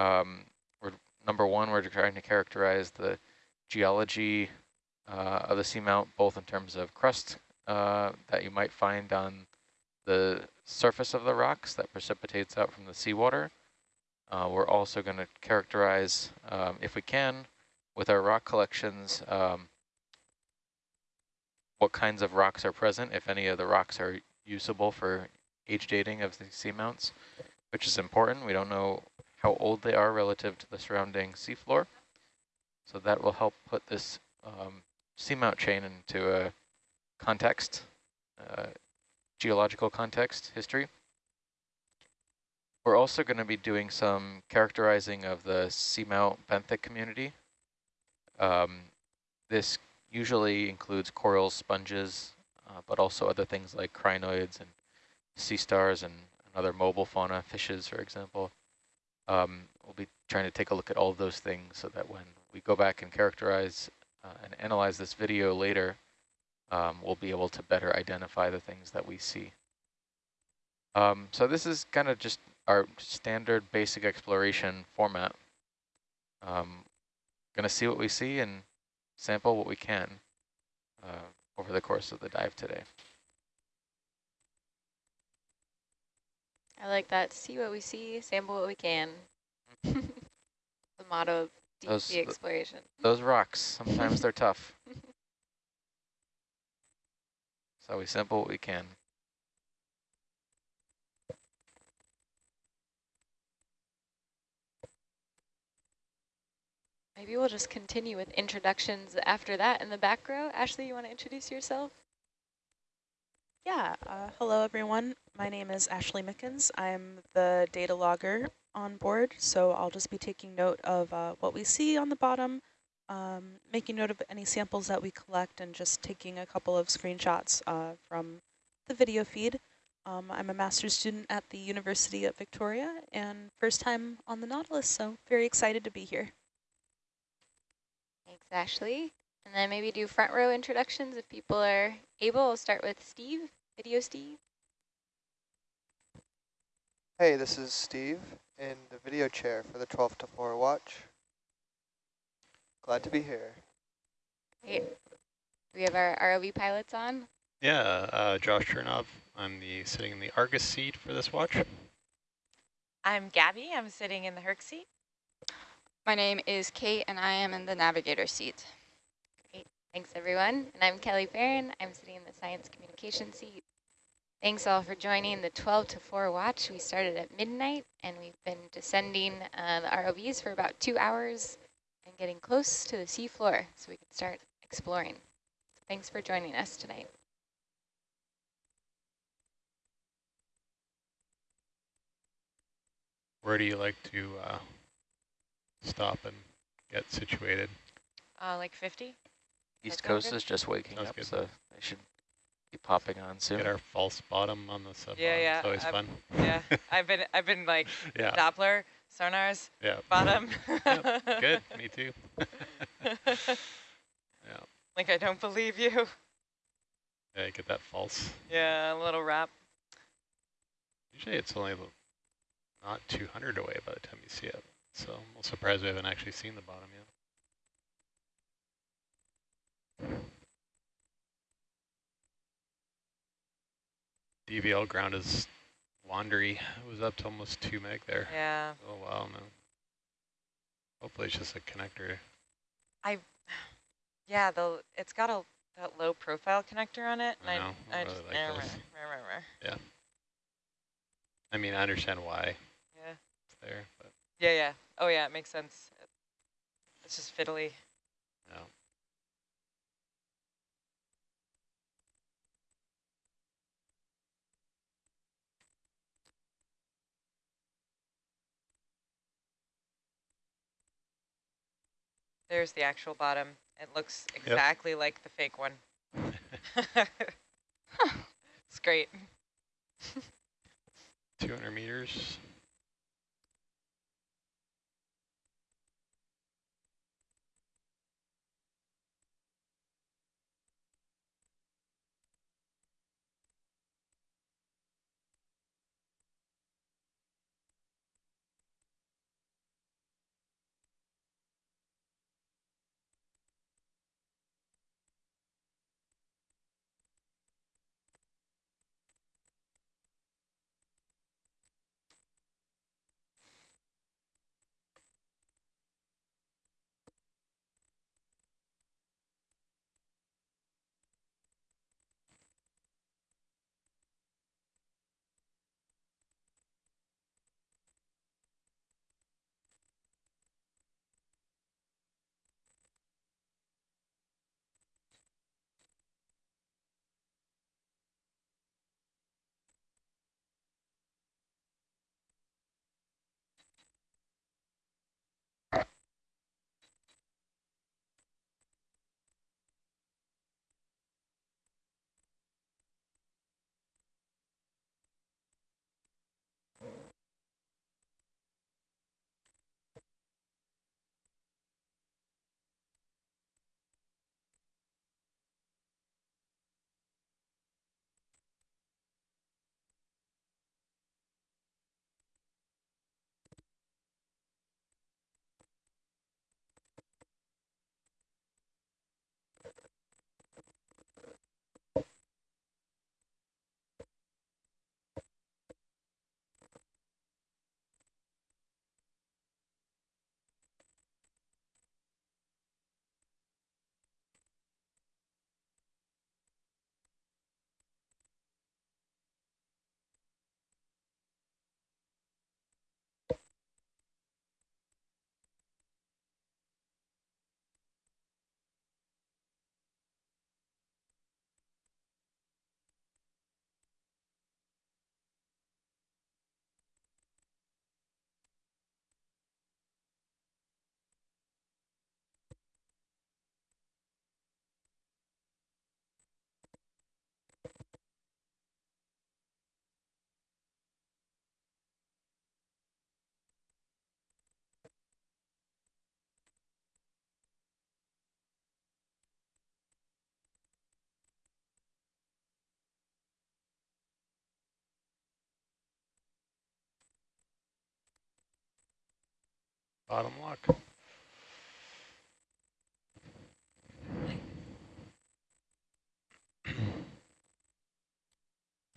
Um, we're number one, we're trying to characterize the geology uh, of the seamount, both in terms of crust uh, that you might find on the surface of the rocks that precipitates out from the seawater. Uh, we're also going to characterize, um, if we can, with our rock collections, um, what kinds of rocks are present, if any of the rocks are usable for age dating of the seamounts, which is important. We don't know how old they are relative to the surrounding seafloor. So that will help put this um, seamount chain into a context, uh, geological context, history. We're also going to be doing some characterizing of the seamount benthic community. Um, this usually includes corals, sponges, uh, but also other things like crinoids and sea stars and, and other mobile fauna, fishes, for example. Um, we'll be trying to take a look at all of those things so that when we go back and characterize uh, and analyze this video later, um, we'll be able to better identify the things that we see. Um, so this is kind of just our standard basic exploration format. Um, going to see what we see and sample what we can uh, over the course of the dive today. I like that. See what we see, sample what we can. the motto of deep those, sea exploration. Those rocks, sometimes they're tough. So we sample what we can. Maybe we'll just continue with introductions after that in the back row. Ashley, you want to introduce yourself? Yeah, uh, hello everyone. My name is Ashley Mickens. I'm the data logger on board, so I'll just be taking note of uh, what we see on the bottom, um, making note of any samples that we collect, and just taking a couple of screenshots uh, from the video feed. Um, I'm a master's student at the University of Victoria and first time on the Nautilus, so very excited to be here. Thanks, Ashley. And then maybe do front row introductions if people are able. We'll start with Steve, video Steve. Hey, this is Steve in the video chair for the 12 to 4 watch. Glad to be here. Great. We have our ROV pilots on. Yeah, uh, Josh Chernov. I'm the sitting in the Argus seat for this watch. I'm Gabby. I'm sitting in the Herc seat. My name is Kate, and I am in the navigator seat. Great. Thanks, everyone. And I'm Kelly Barron. I'm sitting in the science communication seat. Thanks all for joining the 12 to 4 watch. We started at midnight, and we've been descending uh, the ROVs for about two hours and getting close to the seafloor so we can start exploring. So thanks for joining us tonight. Where do you like to uh, stop and get situated? Uh, like 50? East Coast is just waking Sounds up, good. so they should be popping on soon. Get our false bottom on the sub. Yeah, yeah. It's always I've, fun. Yeah, I've been, I've been like yeah. Doppler sonars. Yeah. Bottom. yep. Good. Me too. yeah. Like I don't believe you. Yeah, get that false. Yeah, a little wrap. Usually it's only not 200 away by the time you see it. So I'm a surprised we haven't actually seen the bottom yet. DVL ground is wandery. It was up to almost 2 meg there. Yeah. Oh, wow, man. Hopefully it's just a connector. I, yeah, the it's got a that low profile connector on it. I know. I, I, really just, like rah, rah, rah, yeah. I mean, I understand why. Yeah. It's there, but. Yeah, yeah. Oh, yeah, it makes sense. It's just fiddly. Yeah. There's the actual bottom. It looks exactly yep. like the fake one. it's great. 200 meters. Bottom lock.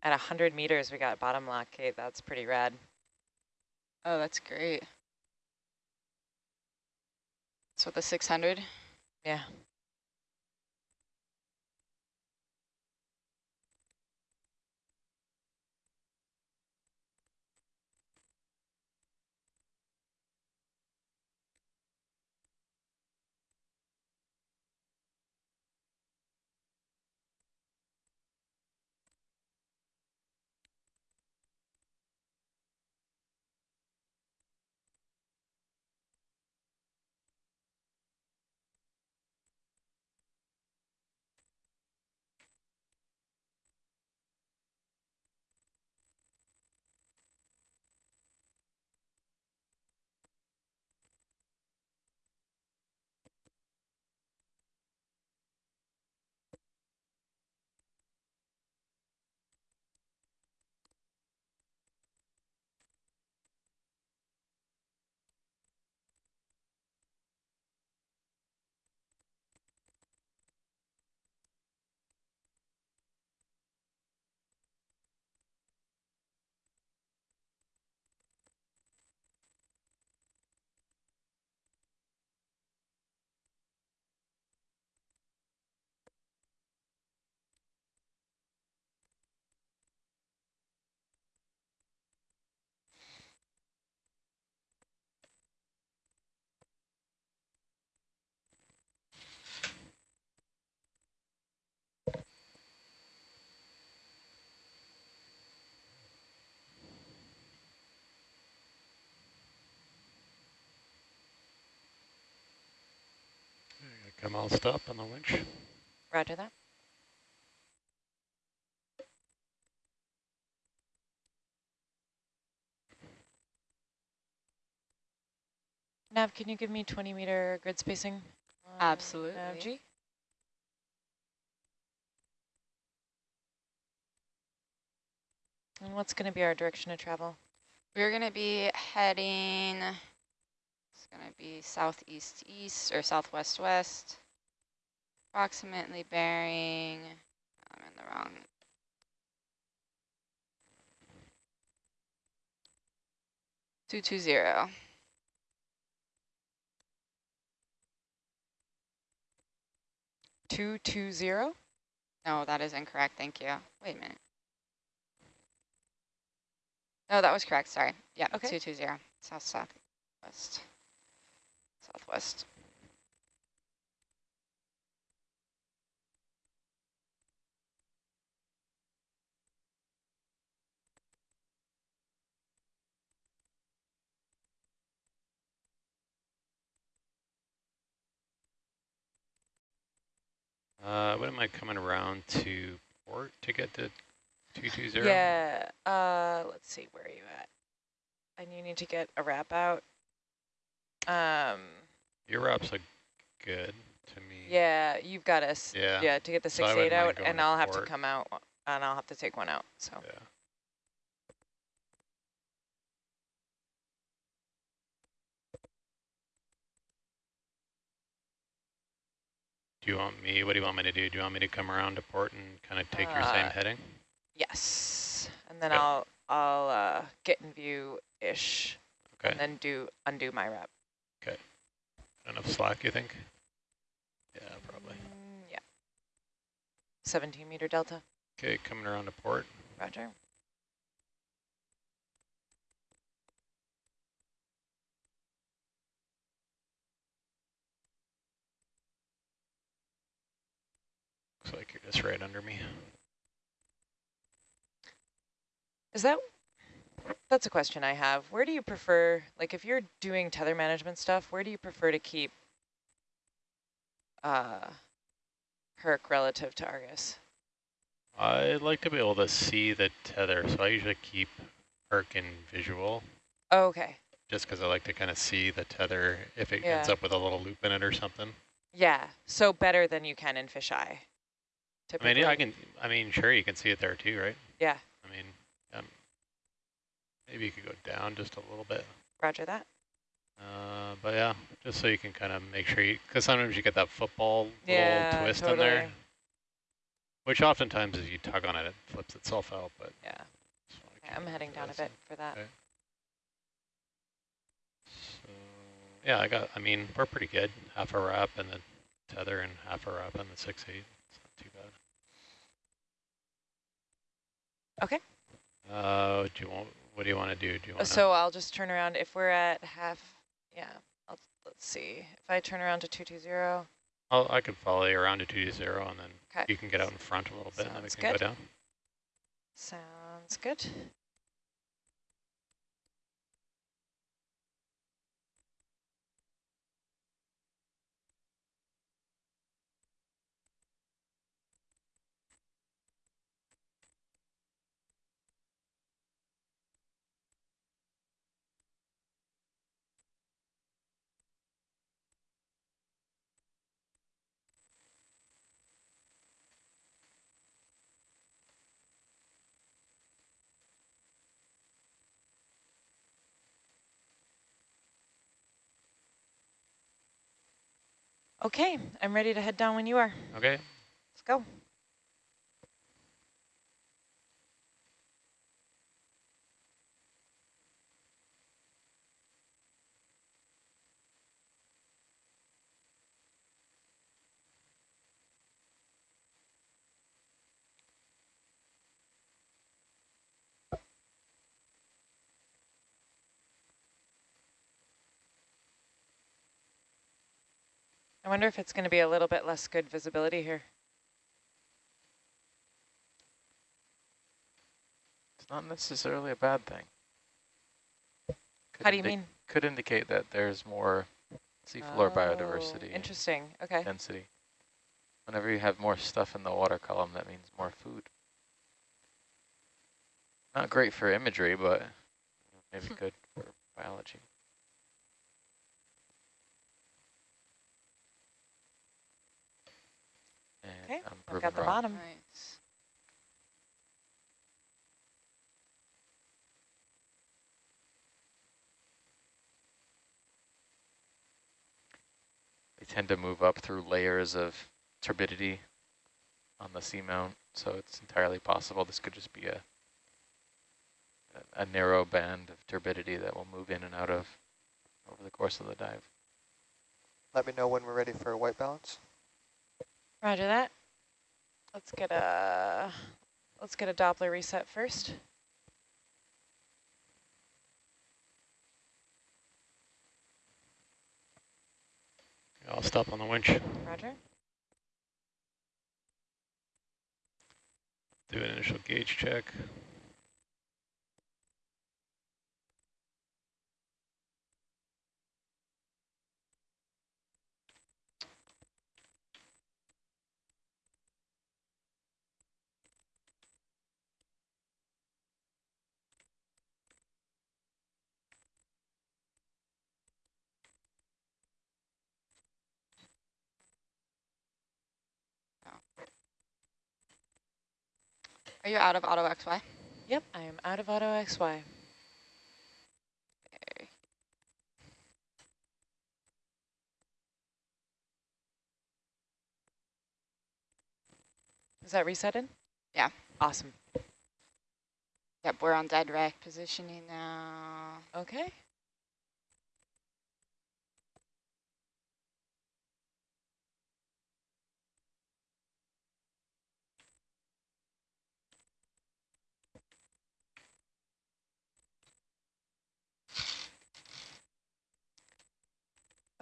At 100 meters, we got bottom lock, Kate. That's pretty rad. Oh, that's great. So the 600? Yeah. Come all stop on the winch. Roger that. Nav, can you give me 20 meter grid spacing? Absolutely. Nav G? And what's going to be our direction of travel? We're going to be heading, it's going to be southeast east or southwest west, approximately bearing, I'm in the wrong, two two zero. Two two zero. No, that is incorrect. Thank you. Wait a minute. No, that was correct. Sorry. Yeah, Okay. 220. South, southwest. Southwest. Uh, what am I coming around to port to get to 220? Yeah. Uh, let's see. Where are you at? And you need to get a wrap out. Um. Your wraps look good to me. Yeah, you've got us. Yeah. Yeah, to get the So six wouldn't eight out, and I'll have to come out, and I'll have to take one out. So Yeah. Do you want me, what do you want me to do? Do you want me to come around to port and kind of take your same Uh, heading? yes, and then Okay. I'll I'll uh, get in view ish, Okay. and then do undo my wrap. Enough slack, you think? Yeah, probably. Mm, yeah. 17 meter delta. Okay, coming around to port. Roger. Looks like you're just right under me. Is that, that's a question I have. Where do you prefer, like if you're doing tether management stuff, where do you prefer to keep uh, Herc relative to Argus? I'd like to be able to see the tether, so I usually keep Herc in visual, Oh, okay. just because I like to kind of see the tether if it ends up with a little loop in it or something. Yeah, so better than you can in fisheye. I mean, yeah, I can. I mean, sure, you can see it there too, right? Yeah, maybe you could go down just a little bit. roger that. Uh, But yeah, just so you can kind of make sure you, because sometimes you get that football Yeah, little twist in there, which oftentimes if you tug on it, it flips itself out. But Yeah, okay, I'm heading down a bit for that. Okay. So yeah, I got. I mean, we're pretty good. Half a wrap and the tether, and half a wrap and the six eight. It's not too bad. Okay. Uh, do you want? What do you want to do? Do you want? So I'll just turn around if we're at half. Yeah, I'll, let's see. If I turn around to 220. I'll, I could follow you around to 220 and then you can get out in front a little bit, and then we can good. go down. Sounds good. Okay, I'm ready to head down when you are. Okay. Let's go. I wonder if it's going to be a little bit less good visibility here. It's not necessarily a bad thing. Could How do you mean? Could indicate that there's more seafloor Oh, biodiversity Interesting. Okay. density. Whenever you have more stuff in the water column, that means more food. Not great for imagery, but maybe good for biology. Okay, I'm I've got the wrong. bottom. Nice. They tend to move up through layers of turbidity on the seamount, so it's entirely possible this could just be a a, a narrow band of turbidity that will move in and out of over the course of the dive. Let me know when we're ready for a white balance. Roger that. Let's get a let's get a Doppler reset first. I'll stop on the winch. Roger. Do an initial gauge check. Are you out of auto XY? Yep, I am out of auto XY. Okay. Is that resetted? Yeah. Awesome. Yep, we're on dead rec positioning now. Okay.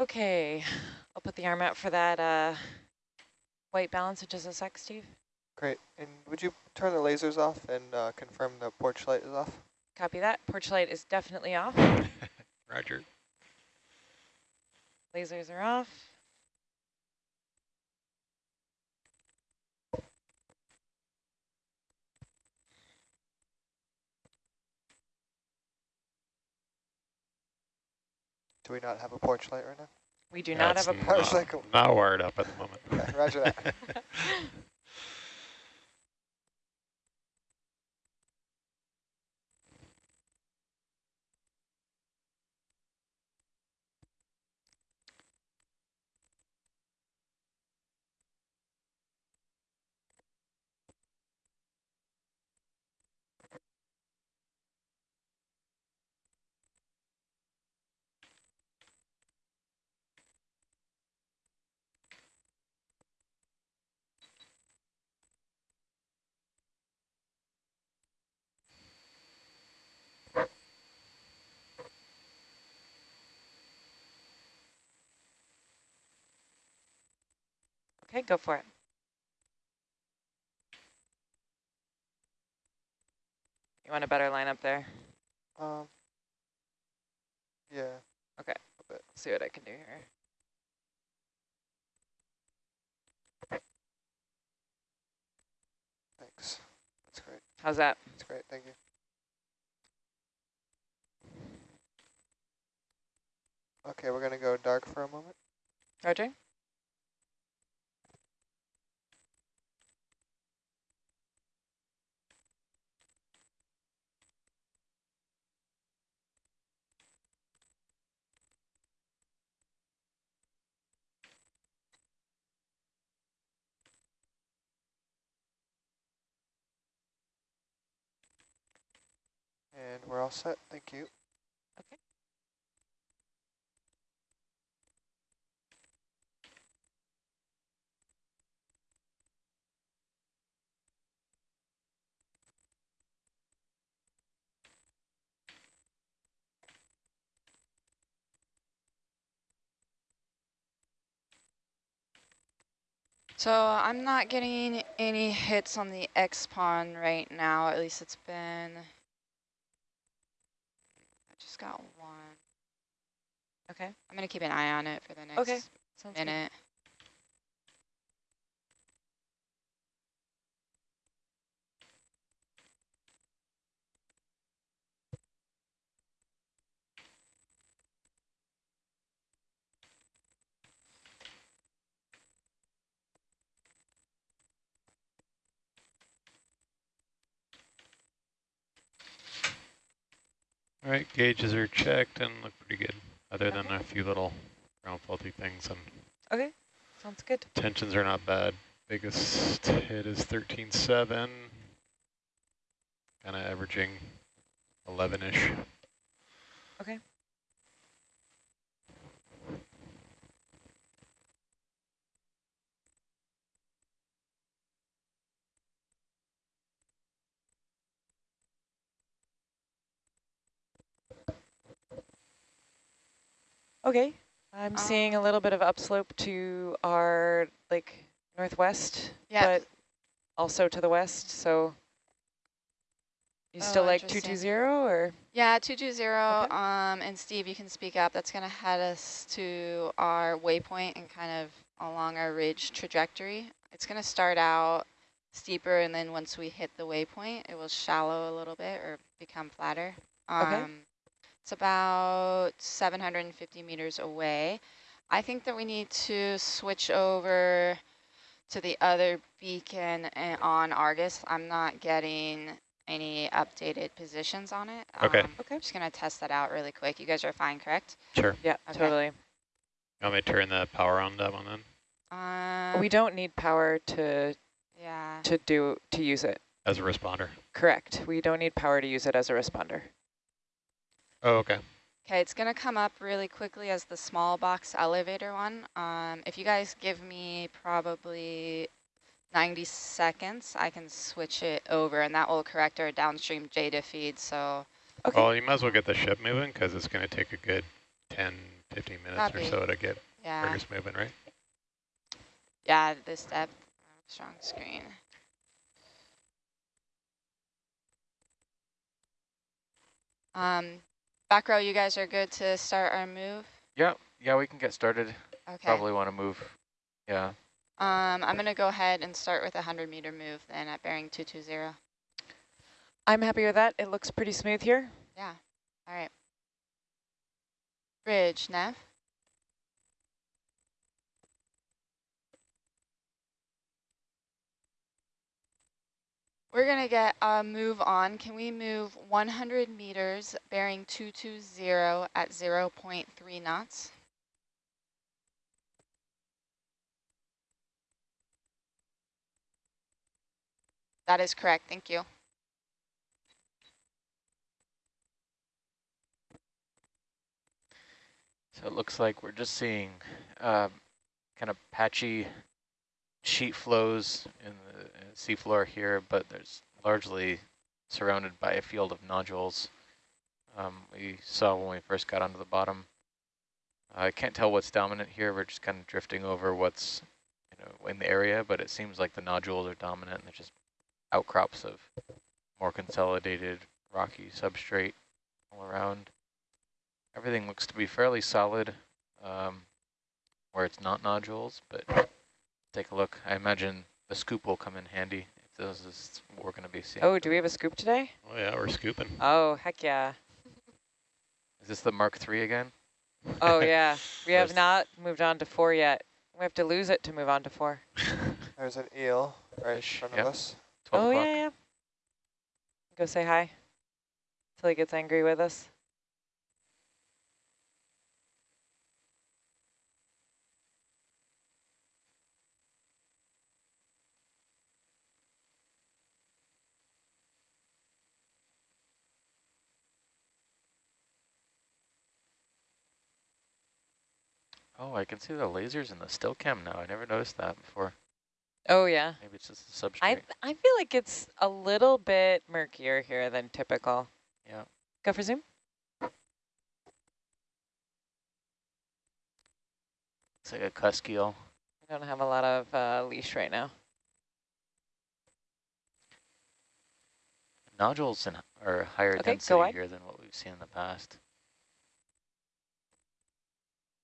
Okay, I'll put the arm out for that uh, white balance in just a sec, Steve. Great. And would you turn the lasers off and uh, confirm the porch light is off? Copy that. Porch light is definitely off. Roger. Lasers are off. Do we not have a porch light right now? We do Yeah, not it's have a porch. was like, Not wired up at the moment. okay, roger that. Okay, go for it. You want a better line up there? Um, yeah. Okay, see what I can do here. Thanks. That's great. How's that? That's great. Thank you. Okay, we're going to go dark for a moment. Roger? And we're all set. Thank you. Okay. So I'm not getting any hits on the X pawn right now. At least it's been. Got one. Okay. I'm gonna keep an eye on it for the next Okay. Minute. All right, gauges are checked and look pretty good, other than a few little ground faulty things. And Okay, sounds good. tensions are not bad. Biggest hit is 13.7, kind of averaging 11-ish. Okay. Okay, I'm seeing a little bit of upslope to our like northwest, Yeah. but also to the west. So you still Oh, like interesting. 220 or? Yeah, 220, Okay. um, and Steve, you can speak up. That's going to head us to our waypoint and kind of along our ridge trajectory. It's going to start out steeper, and then once we hit the waypoint, it will shallow a little bit or become flatter. Okay. It's about 750 meters away. I think that we need to switch over to the other beacon uh, on Argus. I'm not getting any updated positions on it. Okay. Um, Okay. I'm just going to test that out really quick. You guys are fine, correct? Sure. Yeah, Okay. totally. You want me to turn the power on that one then, Um, we don't need power to Yeah. to do to use it. as a responder? Correct. We don't need power to use it as a responder. Oh, okay. Okay, it's going to come up really quickly as the small box elevator one. Um, if you guys give me probably 90 seconds, I can switch it over, and that will correct our downstream JDA feed. So Okay. Well, you might as well get the ship moving because it's going to take a good 10, 15 minutes Copy. or so to get yeah, Argus moving, right? yeah, this depth, strong screen. Um, back row, you guys are good to start our move? Yeah, yeah, we can get started. Okay. Probably want to move. Yeah. Um, I'm going to go ahead and start with a 100 meter move then at bearing 220. I'm happy with that. It looks pretty smooth here. Yeah, all right. Bridge, Nev. We're gonna get a move on. Can we move 100 meters bearing 220 at 0.3 knots? That is correct, thank you. So it looks like we're just seeing uh, kind of patchy sheet flows in the uh, seafloor here, but there's largely surrounded by a field of nodules um, we saw when we first got onto the bottom. I can't tell what's dominant here. We're just kind of drifting over what's you know, in the area, but it seems like the nodules are dominant and they're just outcrops of more consolidated rocky substrate all around. Everything looks to be fairly solid um, where it's not nodules, but take a look. I imagine the scoop will come in handy if this is what we're going to be seeing. Oh, do we have a scoop today? Oh yeah, we're scooping. Oh, heck yeah. Is this the Mark III again? Oh yeah, we have not moved on to four yet. We have to lose it to move on to four. There's an eel right in front yep. of us. 12 oh yeah, yeah. Go say hi till he gets angry with us. Oh, I can see the lasers in the still cam now. I never noticed that before. Oh yeah. Maybe it's just the substrate. I I feel like it's a little bit murkier here than typical. Yeah. Go for zoom. It's like a cusk eel. We don't have a lot of uh, leash right now. Nodules in, are higher Okay, density here than what we've seen in the past.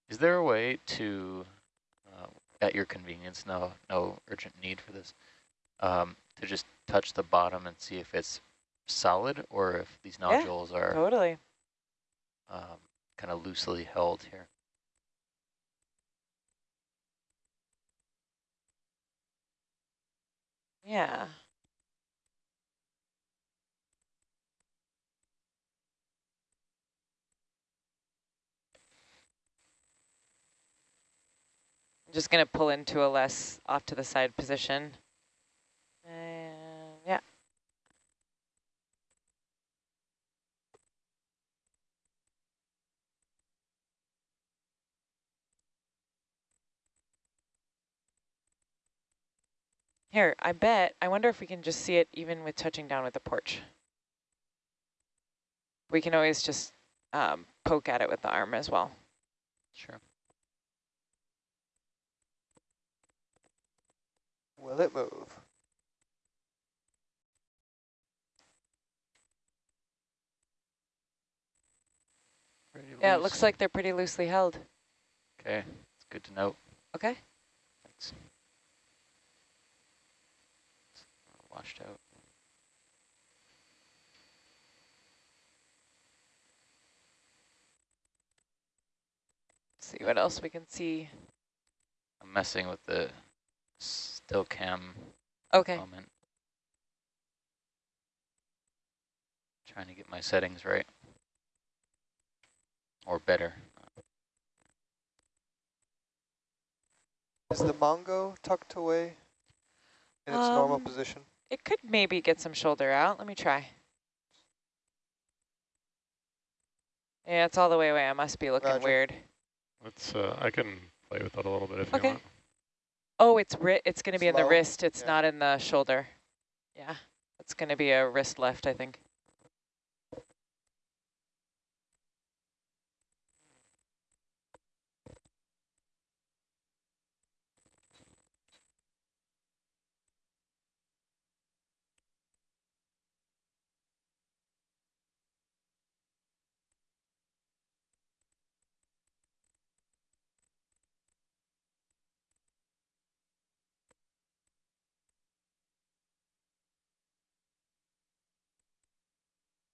Is there a way to, uh, at your convenience, no, no urgent need for this, um, to just touch the bottom and see if it's solid or if these Yeah, nodules are Totally. um, kind of loosely held here? Yeah. I'm just going to pull into a less off to the side position. And yeah. Here, I bet, I wonder if we can just see it even with touching down with the porch. We can always just um, poke at it with the arm as well. Sure. Will it move? Pretty Yeah, it looks like they're pretty loosely held. Okay, it's good to know. Okay. Thanks. Washed out. see what else we can see. I'm messing with the still cam Okay. moment. Trying to get my settings right. Or better. Is the Mongo tucked away in its normal Um, position? It could maybe get some shoulder out. Let me try. Yeah, it's all the way away. I must be looking Roger. weird. Let's. Uh, I can play with it a little bit if Okay. you want. Oh, it's ri it's going to be in the Slow? wrist. It's Yeah. not in the shoulder. Yeah, it's going to be a wrist left, I think.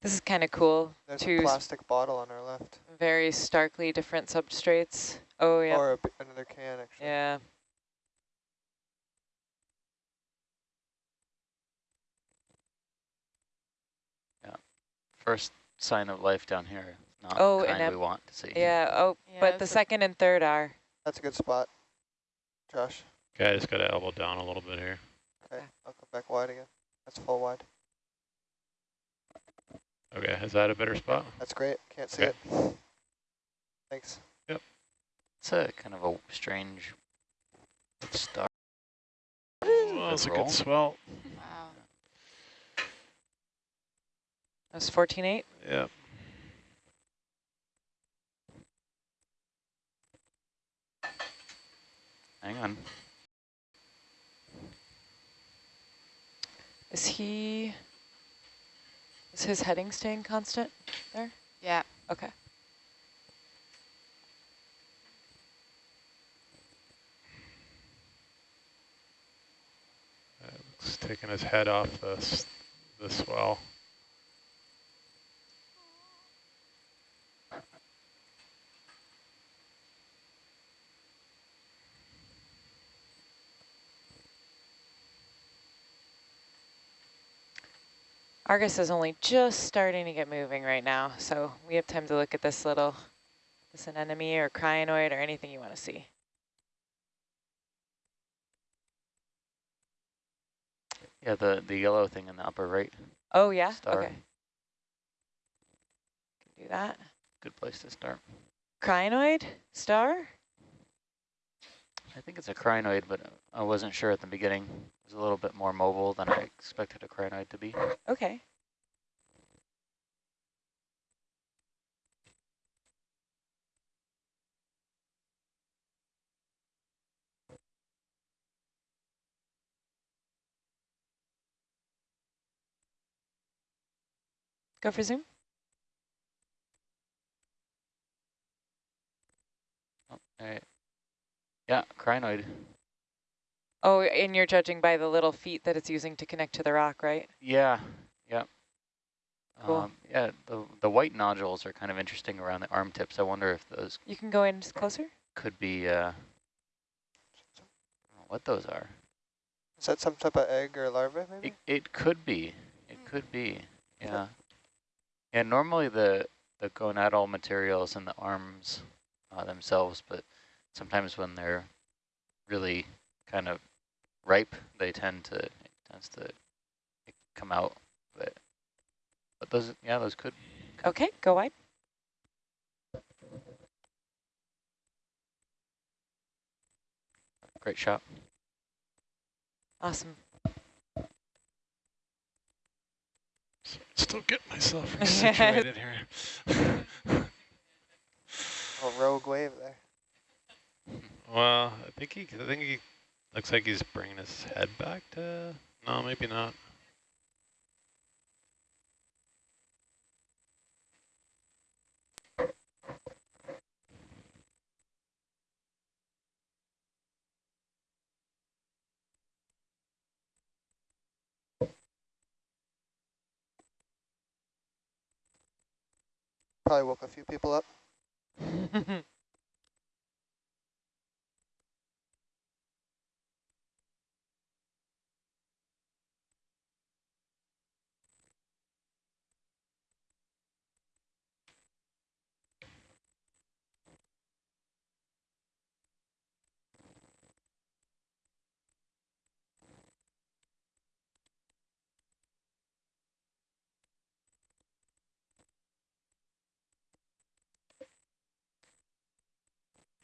This is kind of cool. There's a Two s- plastic bottle on our left. very starkly different substrates. Oh, yeah. Or a b another can, actually. yeah. Yeah. First sign of life down here. Not Oh, the and kind we want to see. Yeah. Oh, Yeah, but the second and third are. That's a good spot. Josh. Okay, I just got to elbow down a little bit here. Okay, Okay. I'll come back wide again. That's full wide. Okay, is that a better spot? That's great. Can't see okay. it. Thanks. Yep. It's a kind of a strange star. That's a good swell. Wow. That's 14.8? Yep. Hang on. Is he is his heading staying constant there? Yeah. Okay. Uh, looks taking his head off this the swell. Argus is only just starting to get moving right now, so we have time to look at this little, this anemone or crinoid or anything you want to see. Yeah, the, the yellow thing in the upper right, Oh, yeah? Star. Okay. Can do that. good place to start. Crinoid? Star? I think it's a crinoid, but I wasn't sure at the beginning. Was a little bit more mobile than I expected a crinoid to be. Okay. Go for zoom. Oh, all right. Yeah, crinoid. Oh, and you're judging by the little feet that it's using to connect to the rock, right? Yeah, yeah. Cool. Um, yeah, the, the white nodules are kind of interesting around the arm tips. I wonder if those You can go in just closer. could be, uh, I don't know what those are. Is that some type of egg or larva, maybe? It, it could be. It could be. Yeah. Yeah, normally the, the gonadal materials in the arms uh, themselves, but sometimes when they're really kind of ripe, they tend to, it tends to come out. But, but those, yeah, those could. Okay, go wide. Great shot. Awesome. Still getting myself situated here. A rogue wave there. well, I think he, I think he looks like he's bringing his head back to. No, maybe not. Probably woke a few people up.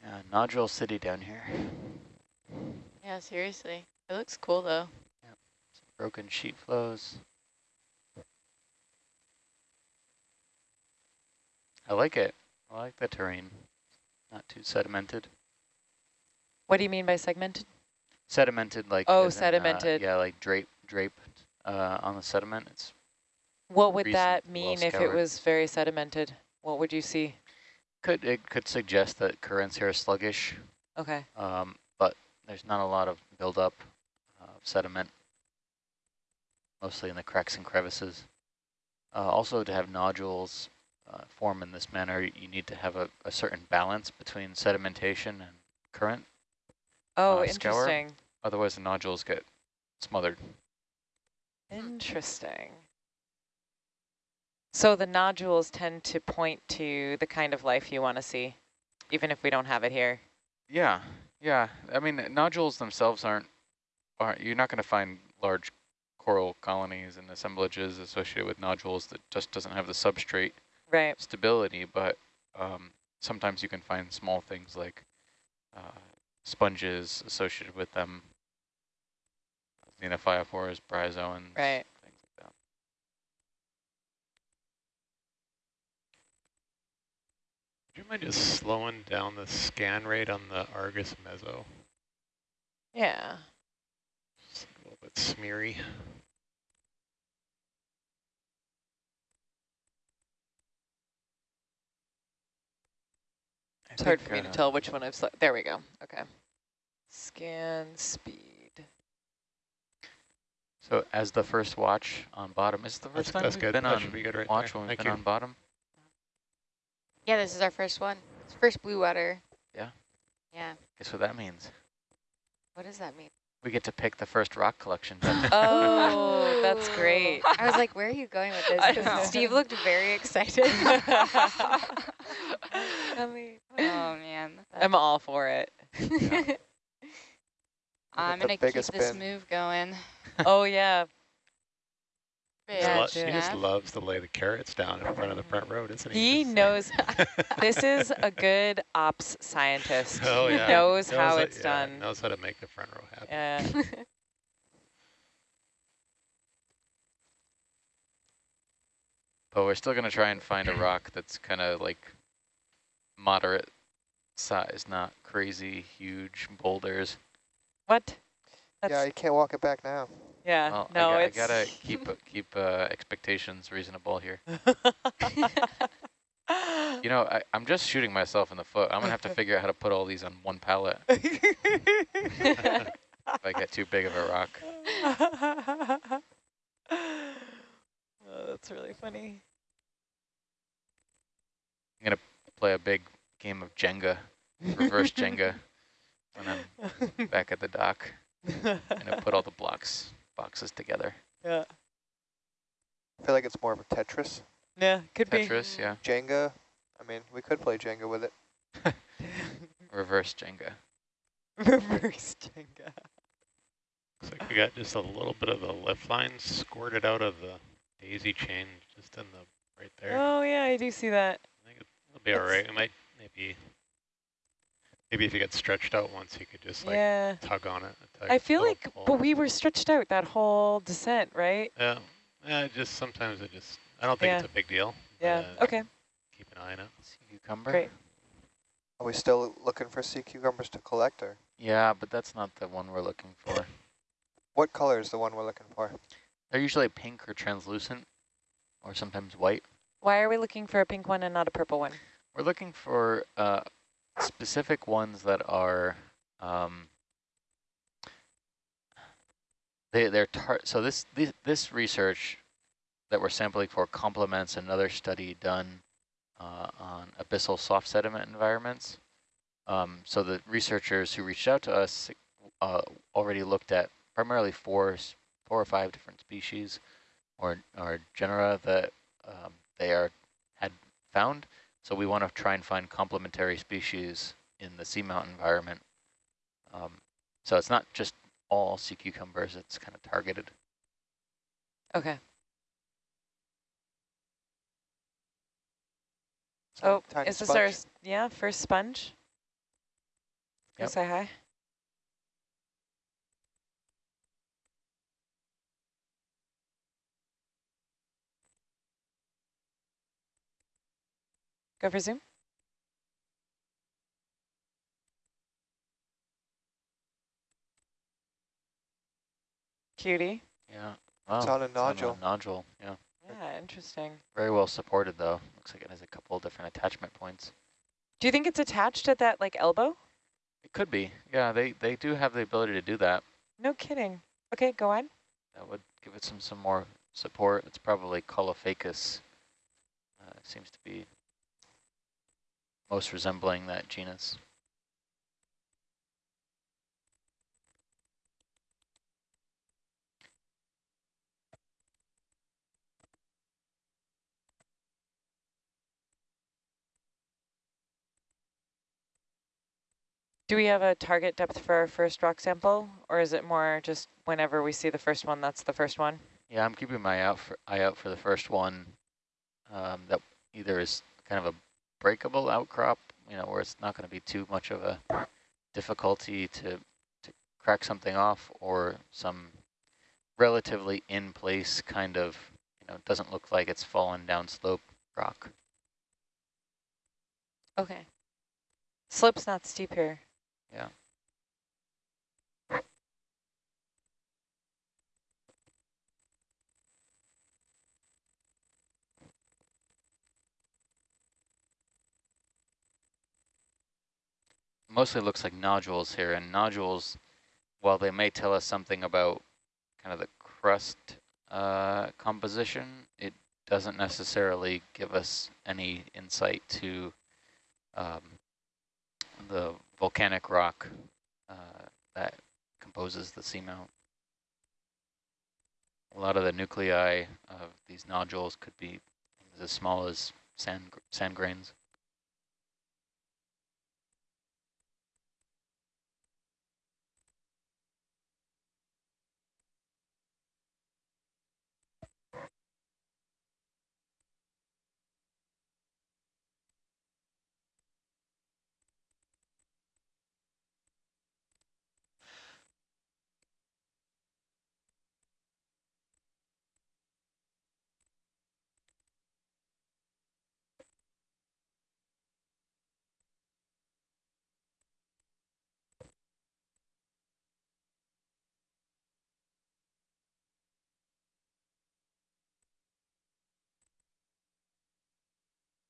Yeah, nodule city down here. Yeah, seriously. It looks cool though. Yep, Broken sheet flows. I like it. I like the terrain. Not too sedimented. what do you mean by segmented? Sedimented like Oh, as in, uh, sedimented. yeah, like drape draped uh, on the sediment. It's What would Recent, that well mean if it was very sedimented? What would you see? Could it could suggest that currents here are sluggish, Okay. um, but there's not a lot of buildup of sediment, mostly in the cracks and crevices. Uh, also, to have nodules uh, form in this manner, you need to have a, a certain balance between sedimentation and current. Oh, Uh, scour? interesting. Otherwise, the nodules get smothered. Interesting. So the nodules tend to point to the kind of life you want to see, even if we don't have it here. Yeah, yeah. I mean, nodules themselves aren't, aren't you're not going to find large coral colonies and assemblages associated with nodules that just doesn't have the substrate Right. stability, but um, sometimes you can find small things like uh, sponges associated with them, xenophyophores, bryozoans, Right. you mind just slowing down the scan rate on the Argus Mezzo? Yeah. Just a little bit smeary. It's hard for me to uh, tell which one I've selected. There we go. Okay. Scan speed. So as the first watch on bottom, is the first that's, time that's we've good. been that on be right watch there. when we've Thank been you. on bottom. Yeah, this is our first one. It's first blue water. Yeah. Yeah. Guess what that means? What does that mean? We get to pick the first rock collection. Oh, oh, that's great. I was like, where are you going with this? Because. Steve looked very excited. Oh man. I'm all for it. I'm gonna keep this bin. move going. Oh, yeah. He Yeah, lo- he just loves to lay the carrots down in front of the front road, isn't He he? Knows. This is a good ops scientist. Oh, he yeah. knows how it- it's yeah, done. Knows how to make the front row happy. Yeah. but we're still going to try and find a rock that's kind of like moderate size, not crazy, huge boulders. What? Yeah, you can't walk it back now. Yeah. Well, no, I, I gotta keep uh, keep uh, expectations reasonable here. You know, I, I'm just shooting myself in the foot. I'm gonna have to figure out how to put all these on one pallet if I get too big of a rock. oh, that's really funny. I'm gonna play a big game of Jenga, reverse Jenga, when I'm back at the dock. and put all the blocks boxes together. yeah. I feel like it's more of a Tetris. Yeah, could be Tetris, yeah, Jenga, I mean, we could play Jenga with it. reverse Jenga. Reverse Jenga. Looks like we got just a little bit of the lift line squirted out of the daisy chain just in the right there. Oh, yeah, I do see that. I think it'll be all It's- right. It might maybe maybe if you get stretched out once, you could just like yeah. tug on it. tug- I feel little like, pull. but we were stretched out that whole descent, right? yeah, yeah. Just sometimes it just I don't think Yeah. it's a big deal. Yeah. uh, Okay, Keep an eye on it. Sea cucumber. great. Are we still looking for sea cucumbers to collect, or Yeah, but that's not the one we're looking for. what color is the one we're looking for? They're usually pink or translucent, or sometimes white. Why are we looking for a pink one and not a purple one? We're looking for uh, specific ones that are um, they they're so this, this this research that we're sampling for complements another study done uh, on abyssal soft sediment environments. Um, so the researchers who reached out to us uh, already looked at primarily four four or five different species or or genera that um, they are had found. So we want to try and find complementary species in the seamount environment. Um, so it's not just all sea cucumbers, it's kind of targeted. Okay. So Oh, tiny is this our, sponge. s- yeah, first sponge? Go Yep. say hi. Go for zoom. Cutie. Yeah. Wow. It's on a nodule. nodule, yeah. Yeah, interesting. Very well supported though. Looks like it has a couple of different attachment points. Do you think it's attached at that like elbow? It could be. Yeah, they, they do have the ability to do that. No kidding. Okay, go on. That would give it some, some more support. It's probably Caulophacus. Uh, seems to be most resembling that genus. Do we have a target depth for our first rock sample, or is it more just whenever we see the first one, that's the first one? Yeah, I'm keeping my out for, eye out for the first one um, that either is kind of a breakable outcrop, you know, where it's not going to be too much of a difficulty to, to crack something off, or some relatively in place kind of, you know, doesn't look like it's fallen down slope rock. Okay. Slope's not steep here. Yeah. Mostly looks like nodules here, and nodules, while they may tell us something about kind of the crust uh, composition, it doesn't necessarily give us any insight to um, the volcanic rock uh, that composes the seamount. A lot of the nuclei of these nodules could be as small as sand, sand grains.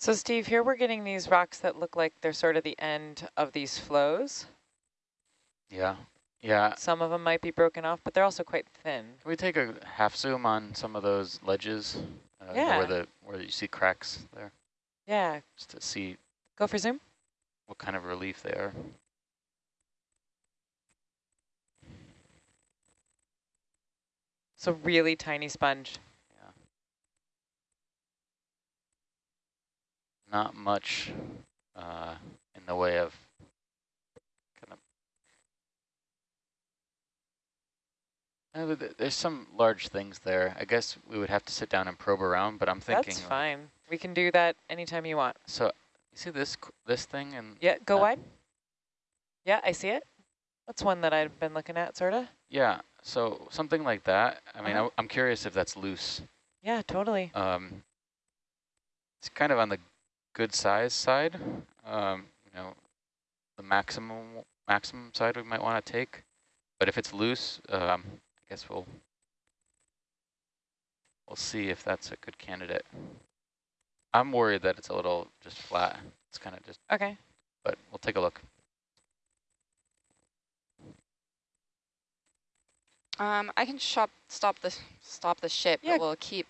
So Steve, here we're getting these rocks that look like they're sort of the end of these flows. Yeah, yeah. Some of them might be broken off, but they're also quite thin. Can we take a half zoom on some of those ledges? Uh, Yeah. Where the where you see cracks there, Yeah, just to see go for zoom. what kind of relief they are. So really tiny sponge. Not much uh, in the way of kind of. Uh, there's some large things there. I guess we would have to sit down and probe around, but I'm thinking. That's like- fine. We can do that anytime you want. So you see this this thing and Yeah, go Uh, wide. Yeah, I see it. That's one that I've been looking at, sort of. yeah, so something like that. I mean, Uh-huh. I, am curious if that's loose. Yeah, totally. Um, it's kind of on the good size side. Um, you know, the maximum maximum side we might want to take. But if it's loose, um, I guess we'll we'll see if that's a good candidate. I'm worried that it's a little just flat. It's kind of just, Okay. but we'll take a look. Um, I can shop, stop the stop the ship, Yeah. but we'll keep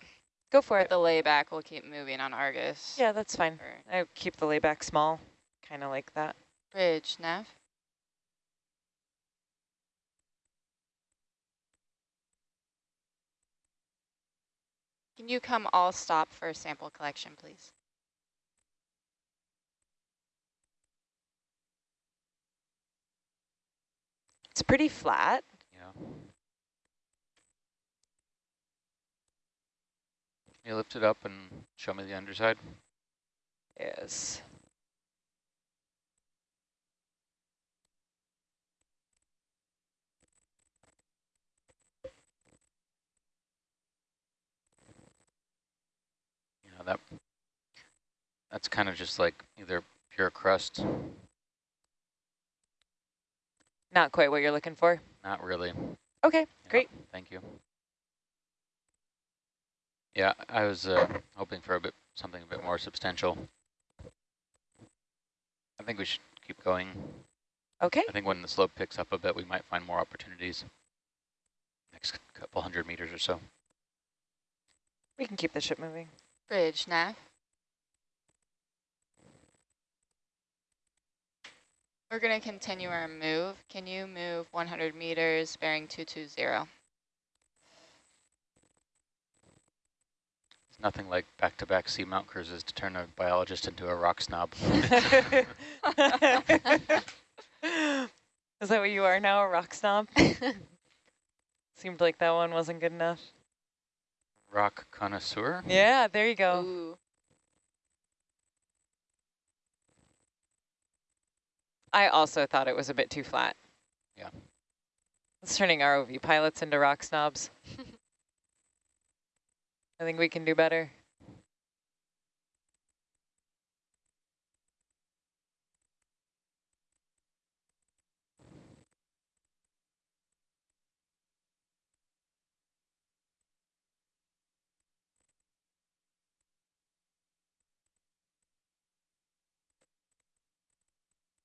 Go for it. the layback. We'll keep moving on Argus. Yeah, that's fine. I keep the layback small, kind of like that. bridge, Nav. Can you come all stop for a sample collection, please? It's pretty flat. Yeah. You lift it up and show me the underside. Yes. You know that that's kind of just like either pure crust, Not quite what you're looking for. not really. Okay, Yeah, great. Thank you. Yeah, I was uh, hoping for a bit something a bit more substantial. I think we should keep going. Okay. I think when the slope picks up a bit, we might find more opportunities. Next couple hundred meters or so. We can keep the ship moving. Bridge, Nav. We're going to continue our move. Can you move 100 meters bearing 220? Nothing like back-to-back seamount cruises to turn a biologist into a rock snob. Is that what you are now, a rock snob? Seemed like that one wasn't good enough. rock connoisseur? Yeah, there you go. Ooh. I also thought it was a bit too flat. Yeah. It's turning ROV pilots into rock snobs. I think we can do better.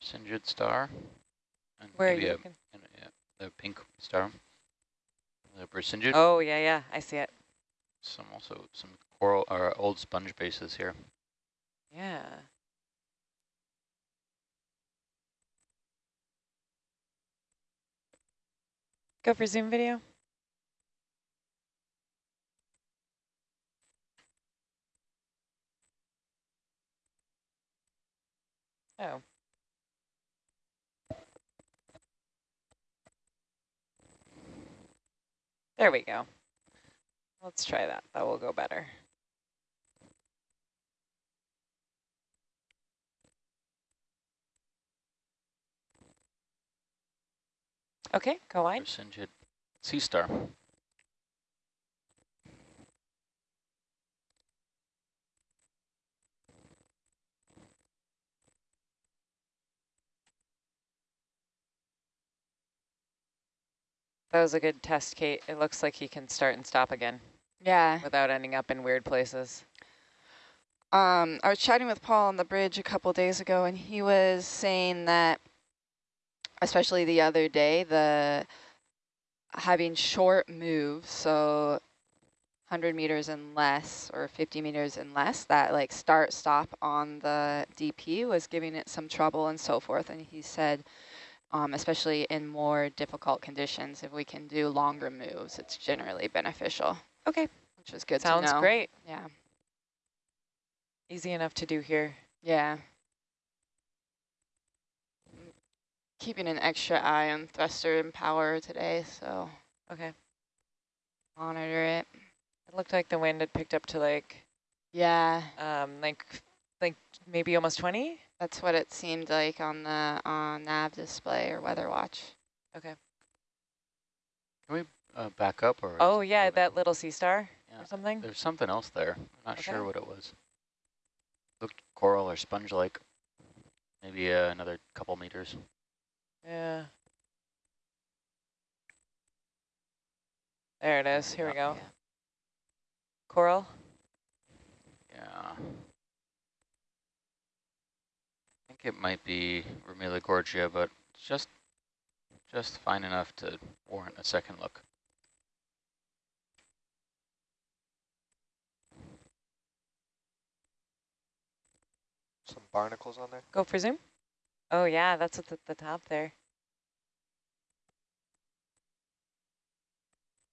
Sinjid star. And Where are you a, looking? a- yeah, the pink star. The Brisingid. Oh, yeah, yeah, I see it. Some also some coral or old sponge bases here. Yeah. Go for Zoom video. Oh. There we go. Let's try that. That will go better. Okay, go wide. Brisingid sea star. That was a good test, Kate. It looks like he can start and stop again Yeah. without ending up in weird places. Um, I was chatting with Paul on the bridge a couple days ago, and he was saying that, especially the other day, the having short moves, so 100 meters and less, or 50 meters and less, that like start stop on the DP was giving it some trouble and so forth. And he said, um, especially in more difficult conditions, if we can do longer moves, it's generally beneficial. Okay. Which is good Sounds to know. great. Yeah. Easy enough to do here. Yeah. Keeping an extra eye on thruster and power today, so Okay. monitor it. It looked like the wind had picked up to like, Yeah, um, like, like maybe almost 20. that's what it seemed like on the on nav display or weather watch. Okay. Can we uh, back up or? Oh yeah, moving? that little sea star Yeah. or something. There's something else there. I'm not Okay. sure what it was. Looked coral or sponge-like. Maybe uh, another couple meters. Yeah. There it is. Here we go. Yeah. Coral. Yeah. I think it might be Romela gorgia, but just just fine enough to warrant a second look. Some barnacles on there. Go for zoom. Oh yeah, that's at the, the top there.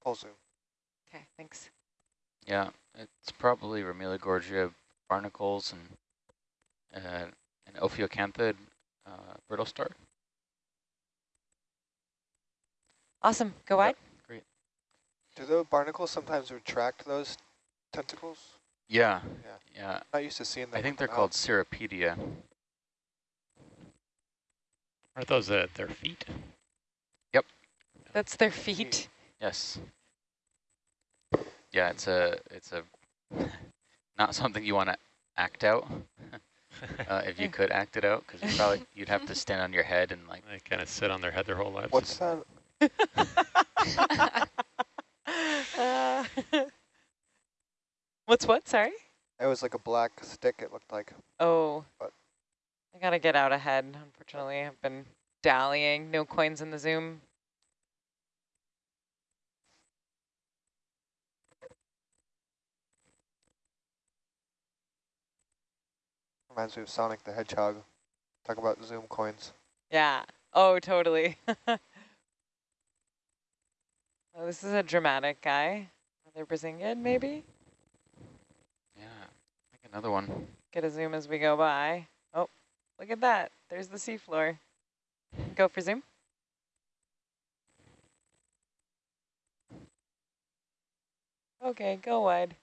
Full zoom. Okay, thanks. Yeah, it's probably Romela gorgia barnacles and uh, an Ophiocanthid uh, brittle star. Awesome. Go wide. Great. Do the barnacles sometimes retract those tentacles? Yeah, Yeah. yeah. Not used to seeing them. I think they're the called mouth. Cirripedia. Are those at their feet? Yep. That's their feet. Yes. Yeah, it's a it's a not something you want to act out. uh, if you could act it out, because you probably you'd have to stand on your head and like They kind of sit on their head their whole lives. What's that? Uh, What's what? Sorry. It was like a black stick. It looked like. Oh, But I gotta get out ahead. Unfortunately, I've been dallying. No coins in the Zoom. Reminds me of Sonic the Hedgehog. Talk about Zoom coins. Yeah. Oh, totally. oh, this is a dramatic guy. Another Brisingid, maybe? Another one. Get a zoom as we go by. Oh, look at that. There's the seafloor. Go for zoom. Okay, go wide.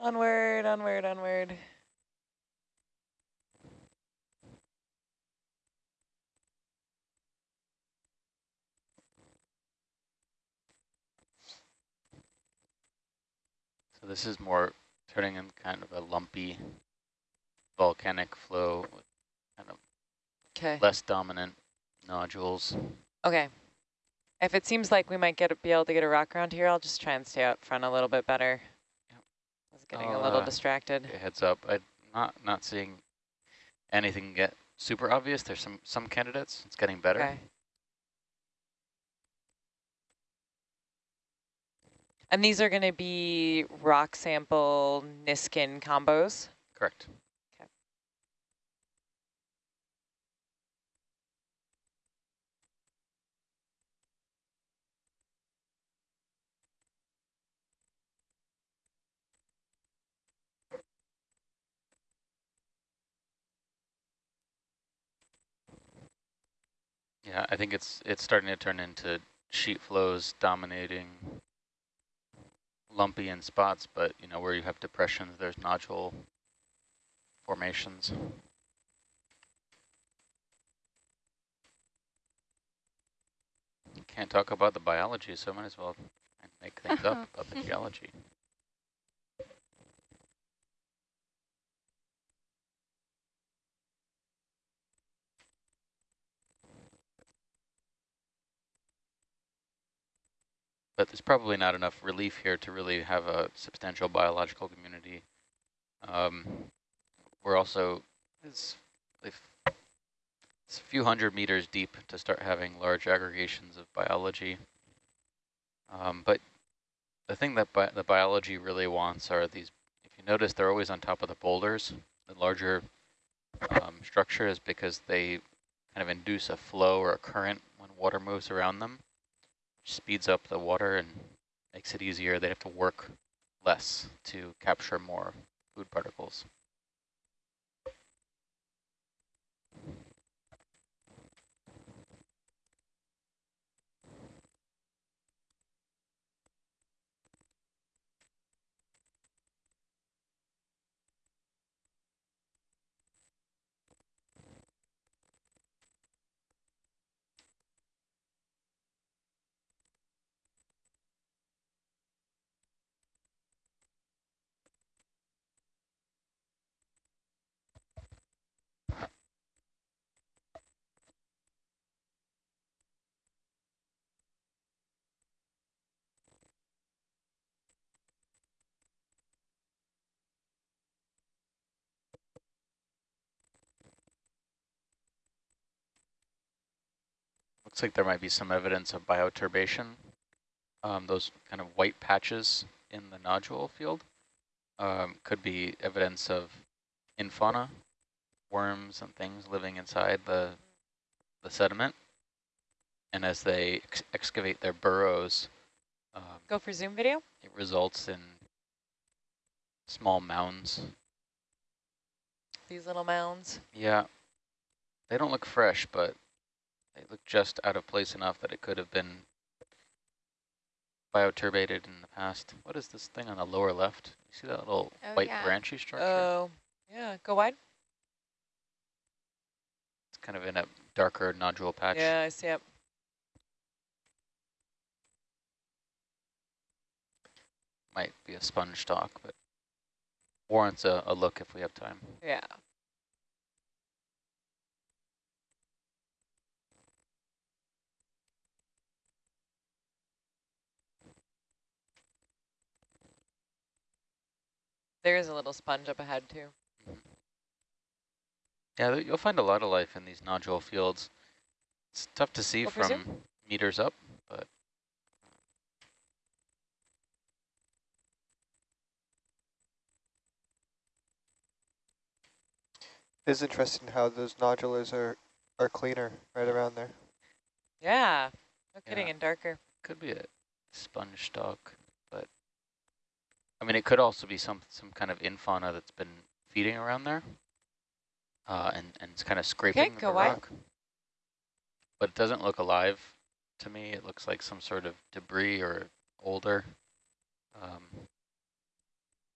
Onward, onward, onward. So this is more turning in kind of a lumpy volcanic flow with kind of Okay. less dominant nodules. Okay. If it seems like we might get be able to get a rock around here, I'll just try and stay out front a little bit better. Yep. I was getting I'll, a little uh, distracted. Okay, heads up. I'm not not seeing anything get super obvious. There's some some candidates. It's getting better. Okay. And these are going to be rock sample Niskin combos. Correct. Yeah, I think it's it's starting to turn into sheet flows dominating lumpy in spots, but you know where you have depressions, there's nodule formations. Can't talk about the biology, so might as well make things up uh-huh. about the geology. But there's probably not enough relief here to really have a substantial biological community. Um, we're also, it's, it's a few hundred meters deep to start having large aggregations of biology. Um, but the thing that bi the biology really wants are these, if you notice, they're always on top of the boulders. The larger um, structure is because they kind of induce a flow or a current when water moves around them speeds up the water and makes it easier. They have to work less to capture more food particles. Looks like there might be some evidence of bioturbation. Um, those kind of white patches in the nodule field um, could be evidence of infauna, worms and things living inside the, the sediment. And as they ex excavate their burrows, um, Go for zoom video. it results in small mounds. These little mounds. Yeah, they don't look fresh, but they look just out of place enough that it could have been bioturbated in the past. What is this thing on the lower left? You see that little Oh, white yeah. branchy structure? Oh, yeah. Go wide. It's kind of in a darker nodule patch. Yeah, I see it. Might be a sponge stalk, but warrants a, a look if we have time. Yeah. There is a little sponge up ahead too. Yeah, you'll find a lot of life in these nodule fields. It's tough to see Go for zoom. from meters up, but It is interesting how those nodulars are, are cleaner right around there. Yeah. No kidding, Yeah. and darker. could be a sponge stock, but I mean, it could also be some some kind of infauna that's been feeding around there, uh, and and it's kind of scraping the rock. But it doesn't look alive to me. It looks like some sort of debris or older. Um,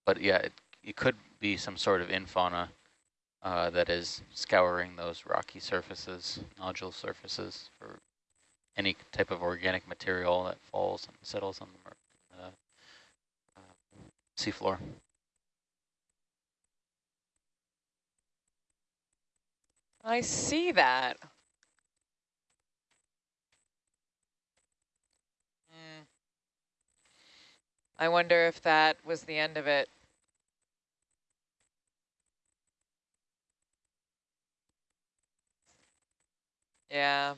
but yeah, it it could be some sort of infauna uh, that is scouring those rocky surfaces, nodule surfaces for any type of organic material that falls and settles on them seafloor. I see that. Hmm. I wonder if that was the end of it. Yeah.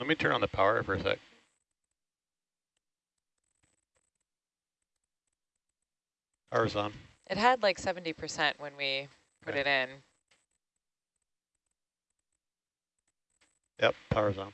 Let me turn on the power for a sec. Power's on. It had like 70% when we put Okay. it in. Yep, power's on.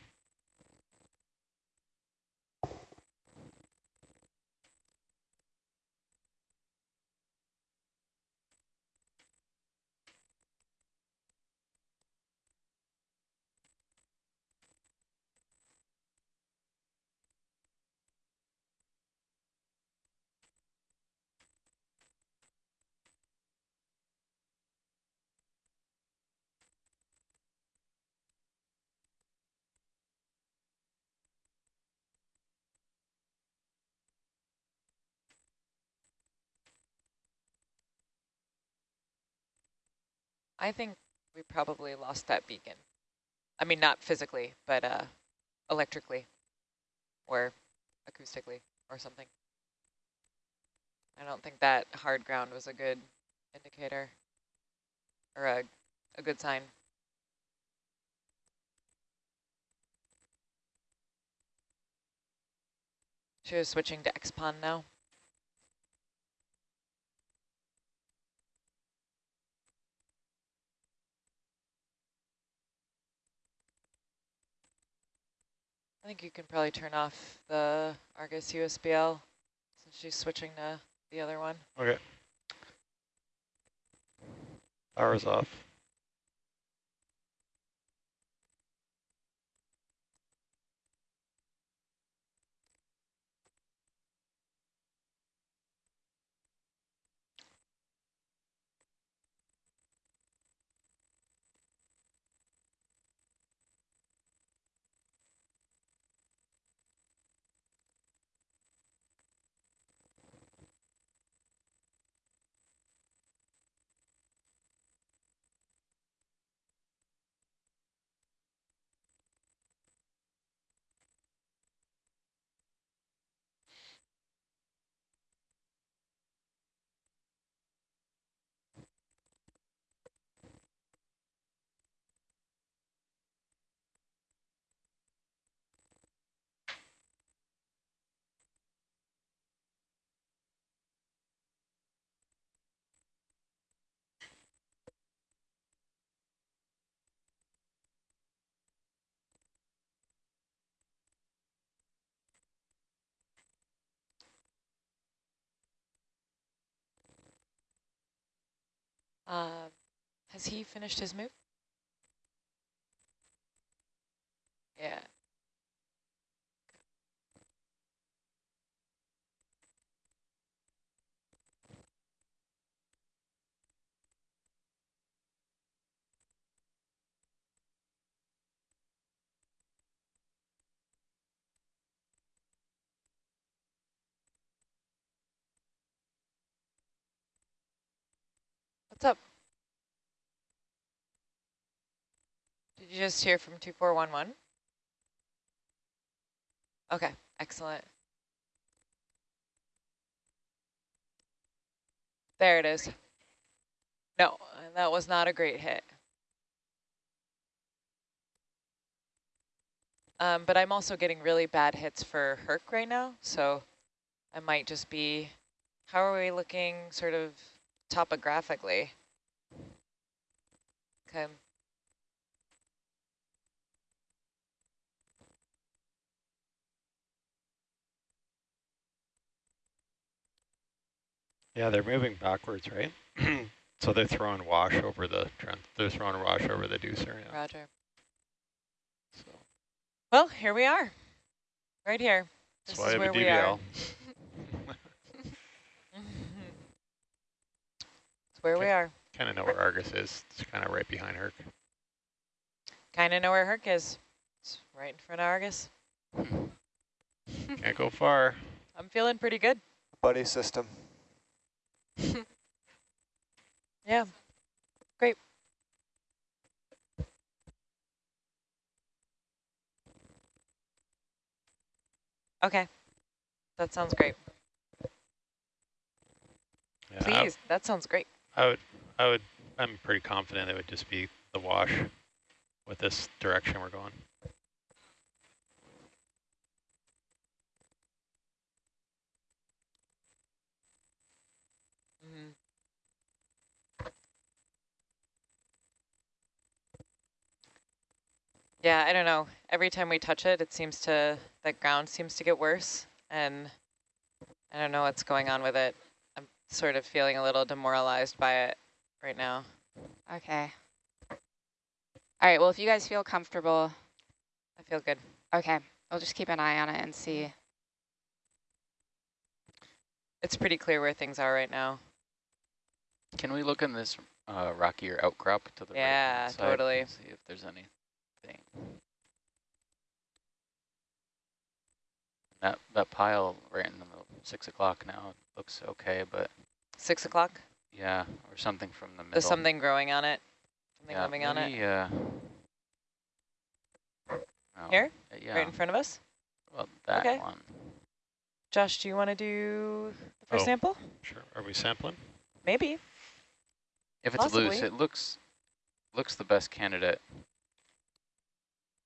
I think we probably lost that beacon. I mean, not physically, but uh, electrically or acoustically or something. I don't think that hard ground was a good indicator or a, a good sign. She was switching to XPON now. I think you can probably turn off the Argus USBL since she's switching to the other one. Okay. Power's off. Uh, has he finished his move? Yeah. What's up? Did you just hear from 2411? Okay, excellent. There it is. No, that was not a great hit. Um, but I'm also getting really bad hits for Herc right now, so I might just be, how are we looking sort of topographically? Okay. Yeah, they're moving backwards, right? so they're throwing wash over the. They're throwing wash over the deucer. Yeah. Roger. So Well, here we are, right here. that's This why I is where we are. DVL. It's where we are. kind of know where Argus is. It's kind of right behind her. Kind of know where Herc is. It's right in front of Argus. Can't go far. I'm feeling pretty good. Buddy system. Yeah, great. Okay, that sounds great. Yeah, Please, that sounds great. I would, I would, I'm pretty confident it would just be the wash with this direction we're going. Mhm. Yeah, I don't know. Every time we touch it, it seems to, the ground seems to get worse. And I don't know what's going on with it. I'm sort of feeling a little demoralized by it right now. Okay. All right, well, if you guys feel comfortable, I feel good. okay, we'll just keep an eye on it and see. It's pretty clear where things are right now. Can we look in this uh, rockier outcrop to the right Yeah, hand side totally. and See if there's anything. That that pile right in the middle, six o'clock now It looks okay, but Six o'clock? yeah, or something from the middle. There's something growing on it? Something yeah, living on it? Yeah. Uh, oh, Here? uh, Yeah. Right in front of us? Well, that Okay. one. Josh, do you want to do the first Oh. sample? Sure. Are we sampling? Maybe. If it's loose, it looks looks the best candidate